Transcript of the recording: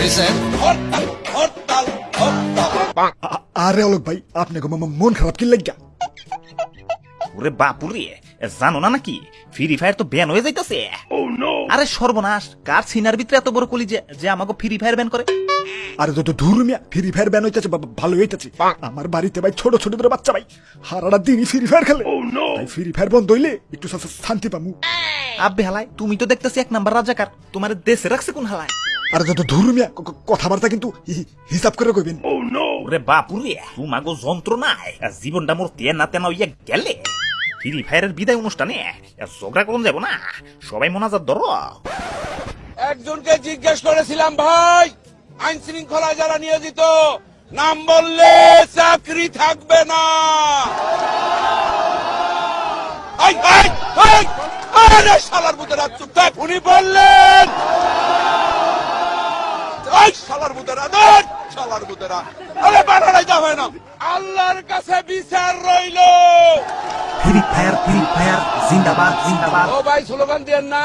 হরতাল হরতাল আরে অলোক ভাই আপনি গো মন খারাপ কি লাগিয়া? ওরে বাপুরে জানো না নাকি? ফ্রি ফায়ার তো ব্যান হয়ে যাইতেছে। আরে সর্বনাশ কার সিনার ভিতরে এত বড় কলি যে যে আমাকে ফ্রি ফায়ার ব্যান করে? আরে মিয়া ফ্রি ফায়ার ব্যান হইতেছে ভালো হইতেছে। আমার বাড়িতে ভাই ছোট ছোট ধরে বাচ্চা ভাই হারাটা দিনই ফ্রি ফায়ার খেলে। তাই ফ্রি ফায়ার বন্ধ হইলে একটু শান্তি পামু। আব্বে হালাই তুমি তো দেখতেছি এক নাম্বার রাজাকার তোমার দেশে রাখছে কোন হালায়? আর যত দূর মিয়া ক- ক- কথাবার্তা কিন্তু হিসাব করে কইবেন। ওরে বাপুরে তোমাগো যন্ত্রণায় জীবনটা মোর তেনা না তেনা হইয়া গেলে। ফ্রি ফায়ারের বিদায় অনুষ্ঠানে ঝগড়া করুন যাব না। সবাই মোনাজাত ধরো। একজনকে জিজ্ঞেস করেছিলাম ভাই আইন শৃঙ্খলা যারা নিয়োজিত নাম বললে চাকরি থাকবে না। আই, আই, আই, আরে শালার বুতেরা চুপ থাক। উনি বললেন শালার বুতেরা দেখ শালার বুতেরা আরে বানারাই যা হয় না। আল্লাহর কাছে বিচার রইল। ফ্রি ফায়ার ফ্রি ফায়ার জিন্দাবাদ জিন্দাবাদ। ও ভাই স্লোগান দেন না।